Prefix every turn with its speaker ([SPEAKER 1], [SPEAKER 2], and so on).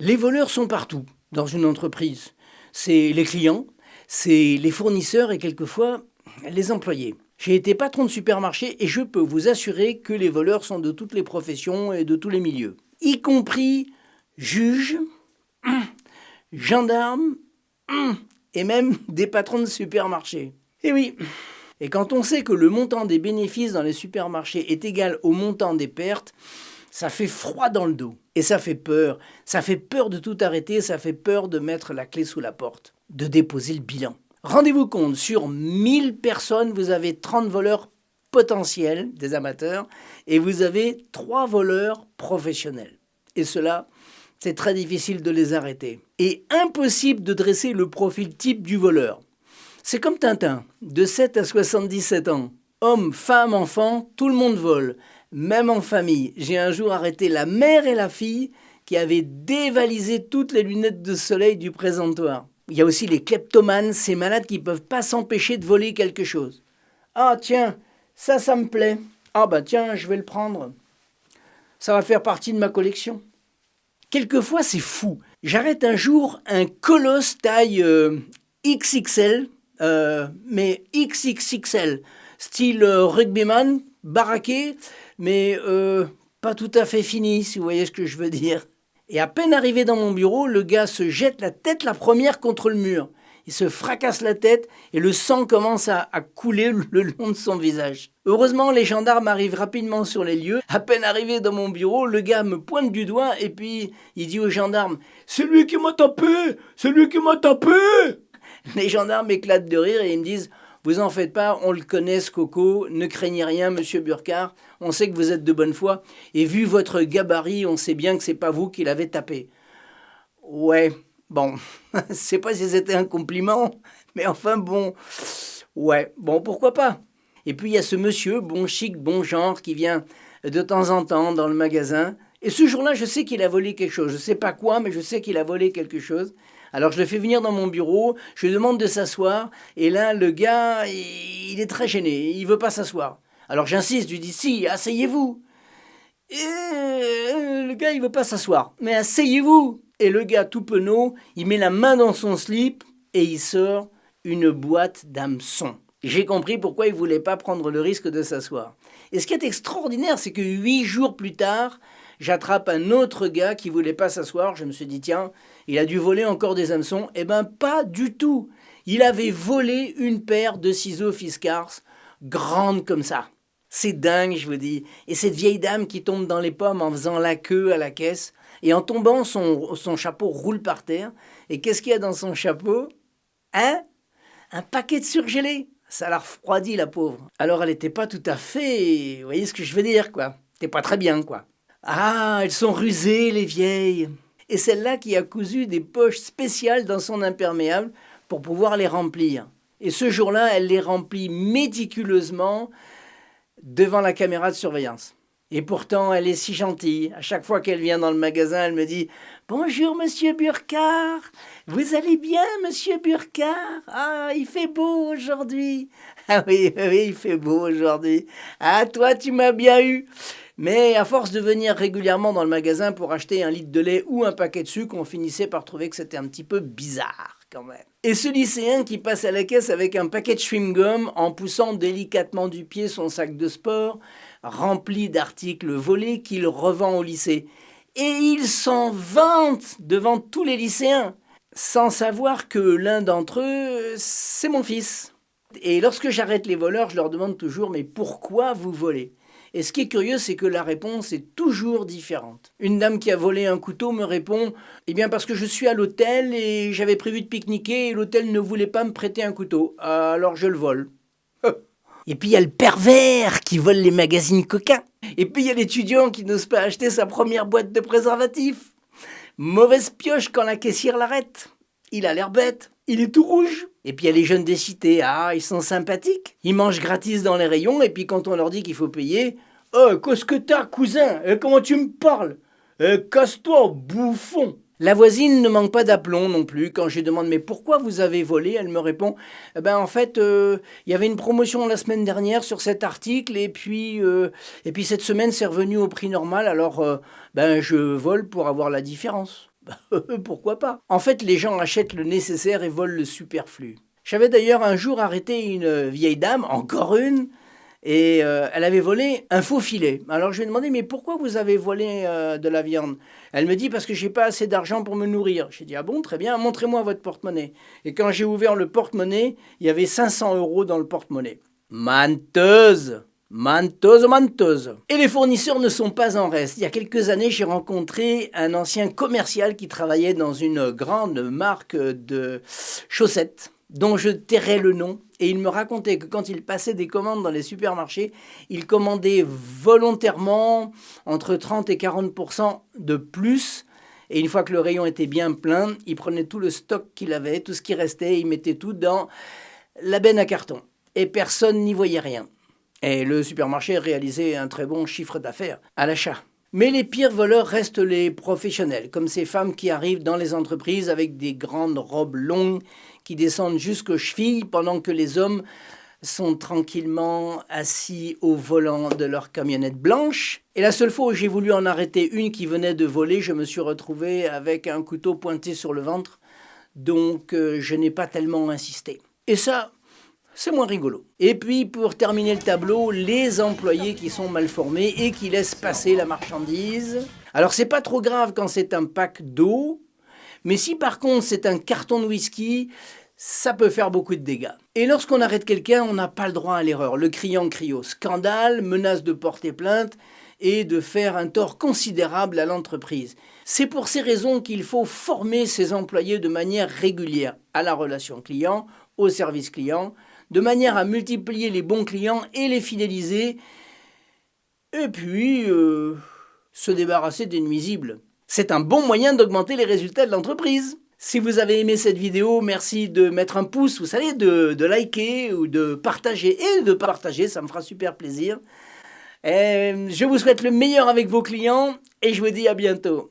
[SPEAKER 1] Les voleurs sont partout dans une entreprise. C'est les clients, c'est les fournisseurs et quelquefois les employés. J'ai été patron de supermarché et je peux vous assurer que les voleurs sont de toutes les professions et de tous les milieux, y compris juges, gendarmes et même des patrons de supermarché. Et oui, et quand on sait que le montant des bénéfices dans les supermarchés est égal au montant des pertes, ça fait froid dans le dos. Et ça fait peur. Ça fait peur de tout arrêter, ça fait peur de mettre la clé sous la porte, de déposer le bilan. Rendez-vous compte, sur 1000 personnes, vous avez 30 voleurs potentiels, des amateurs, et vous avez 3 voleurs professionnels. Et cela, c'est très difficile de les arrêter. Et impossible de dresser le profil type du voleur. C'est comme Tintin, de 7 à 77 ans. Homme, femme, enfant, tout le monde vole, même en famille. J'ai un jour arrêté la mère et la fille qui avaient dévalisé toutes les lunettes de soleil du présentoir. Il y a aussi les kleptomanes, ces malades qui ne peuvent pas s'empêcher de voler quelque chose. Ah tiens, ça, ça me plaît. Ah bah tiens, je vais le prendre. Ça va faire partie de ma collection. Quelquefois, c'est fou. J'arrête un jour un colosse taille euh, XXL, euh, mais XXXL, style euh, rugbyman, baraqué, mais pas tout à fait fini, si vous voyez ce que je veux dire. Et à peine arrivé dans mon bureau, le gars se jette la tête la première contre le mur. Il se fracasse la tête et le sang commence à, couler le long de son visage. Heureusement, les gendarmes arrivent rapidement sur les lieux. À peine arrivé dans mon bureau, le gars me pointe du doigt et puis il dit aux gendarmes C'est lui qui m'a tapé C'est lui qui m'a tapé Les gendarmes éclatent de rire et ils me disent vous en faites pas, on le connaît ce coco, ne craignez rien, monsieur Burkhardt, on sait que vous êtes de bonne foi, et vu votre gabarit, on sait bien que c'est pas vous qui l'avez tapé. Ouais, bon, je sais pas si c'était un compliment, mais enfin bon, ouais, bon, pourquoi pas. Et puis il y a ce monsieur, bon chic, bon genre, qui vient de temps en temps dans le magasin, et ce jour-là, je sais qu'il a volé quelque chose. Je sais pas quoi, mais je sais qu'il a volé quelque chose. Alors je le fais venir dans mon bureau, je lui demande de s'asseoir, et là, le gars, il est très gêné, il veut pas s'asseoir. Alors j'insiste, je lui dis si, asseyez-vous. Euh, le gars, il veut pas s'asseoir. Mais asseyez-vous. Et le gars, tout penaud, il met la main dans son slip et il sort une boîte d'hameçons. J'ai compris pourquoi il voulait pas prendre le risque de s'asseoir. Et ce qui est extraordinaire, c'est que huit jours plus tard, j'attrape un autre gars qui voulait pas s'asseoir. Je me suis dit, tiens, il a dû voler encore des hameçons. Eh ben, pas du tout. Il avait volé une paire de ciseaux Fiskars, grandes comme ça. C'est dingue, je vous dis. Et cette vieille dame qui tombe dans les pommes en faisant la queue à la caisse, et en tombant, son, son chapeau roule par terre. Et qu'est-ce qu'il y a dans son chapeau? Hein? Un paquet de surgelés. Ça l'a refroidi, la pauvre. Alors, elle n'était pas tout à fait... Vous voyez ce que je veux dire, quoi C'était pas très bien, quoi. Ah, elles sont rusées, les vieilles. Et celle-là qui a cousu des poches spéciales dans son imperméable pour pouvoir les remplir. Et ce jour-là, elle les remplit méticuleusement devant la caméra de surveillance. Et pourtant, elle est si gentille. À chaque fois qu'elle vient dans le magasin, elle me dit Bonjour, monsieur Burkhardt. Vous allez bien, monsieur Burkhardt Ah, il fait beau aujourd'hui. Ah oui, oui, il fait beau aujourd'hui. Ah, toi, tu m'as bien eu. Mais à force de venir régulièrement dans le magasin pour acheter un litre de lait ou un paquet de sucre, on finissait par trouver que c'était un petit peu bizarre quand même. Et ce lycéen qui passe à la caisse avec un paquet de chewing-gum en poussant délicatement du pied son sac de sport, rempli d'articles volés qu'il revend au lycée. Et il s'en vante devant tous les lycéens, sans savoir que l'un d'entre eux, c'est mon fils. Et lorsque j'arrête les voleurs, je leur demande toujours Mais pourquoi vous volez? Et ce qui est curieux, c'est que la réponse est toujours différente. Une dame qui a volé un couteau me répond Eh bien, parce que je suis à l'hôtel et j'avais prévu de pique-niquer et l'hôtel ne voulait pas me prêter un couteau. Alors je le vole. et puis il y a le pervers qui vole les magazines coquins. Et puis il y a l'étudiant qui n'ose pas acheter sa première boîte de préservatifs. Mauvaise pioche quand la caissière l'arrête. Il a l'air bête. Il est tout rouge. Et puis il y a les jeunes des cités, ah, ils sont sympathiques. Ils mangent gratis dans les rayons, et puis quand on leur dit qu'il faut payer, Oh, qu'est-ce que t'as, cousin? Eh, Comment tu me parles? Eh, Casse-toi, bouffon la voisine ne manque pas d'aplomb non plus. Quand je lui demande mais pourquoi vous avez volé, elle me répond eh ben en fait euh, il y avait une promotion la semaine dernière sur cet article et puis euh, et puis cette semaine c'est revenu au prix normal alors euh, ben je vole pour avoir la différence. Pourquoi pas En fait, les gens achètent le nécessaire et volent le superflu. J'avais d'ailleurs un jour arrêté une vieille dame, encore une, et euh, elle avait volé un faux filet. Alors je lui ai demandé, mais pourquoi vous avez volé euh, de la viande? Elle me dit, parce que j'ai pas assez d'argent pour me nourrir. J'ai dit, ah bon, très bien, montrez-moi votre porte-monnaie. Et quand j'ai ouvert le porte-monnaie, il y avait 500 euros dans le porte-monnaie. Menteuse Menteuse, menteuse. Et les fournisseurs ne sont pas en reste. Il y a quelques années, j'ai rencontré un ancien commercial qui travaillait dans une grande marque de chaussettes dont je tairai le nom, et il me racontait que quand il passait des commandes dans les supermarchés, il commandait volontairement entre 30 et 40% de plus. Et une fois que le rayon était bien plein, il prenait tout le stock qu'il avait, tout ce qui restait, il mettait tout dans la benne à carton. Et personne n'y voyait rien. Et le supermarché réalisait un très bon chiffre d'affaires à l'achat. Mais les pires voleurs restent les professionnels, comme ces femmes qui arrivent dans les entreprises avec des grandes robes longues qui descendent jusqu'aux chevilles pendant que les hommes sont tranquillement assis au volant de leur camionnette blanche. Et la seule fois où j'ai voulu en arrêter une qui venait de voler, je me suis retrouvé avec un couteau pointé sur le ventre, donc euh, je n'ai pas tellement insisté. Et ça, c'est moins rigolo. Et puis, pour terminer le tableau, les employés qui sont mal formés et qui laissent passer la marchandise. Alors, c'est pas trop grave quand c'est un pack d'eau, mais si par contre c'est un carton de whisky, ça peut faire beaucoup de dégâts. Et lorsqu'on arrête quelqu'un, on n'a pas le droit à l'erreur. Le criant crie au scandale, menace de porter plainte et de faire un tort considérable à l'entreprise. C'est pour ces raisons qu'il faut former ses employés de manière régulière à la relation client, au service client, de manière à multiplier les bons clients et les fidéliser, et puis euh, se débarrasser des nuisibles. C'est un bon moyen d'augmenter les résultats de l'entreprise. Si vous avez aimé cette vidéo, merci de mettre un pouce, vous savez, de, de liker ou de partager. Et de partager, ça me fera super plaisir. je vous souhaite le meilleur avec vos clients et je vous dis à bientôt.